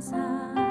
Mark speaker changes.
Speaker 1: xa.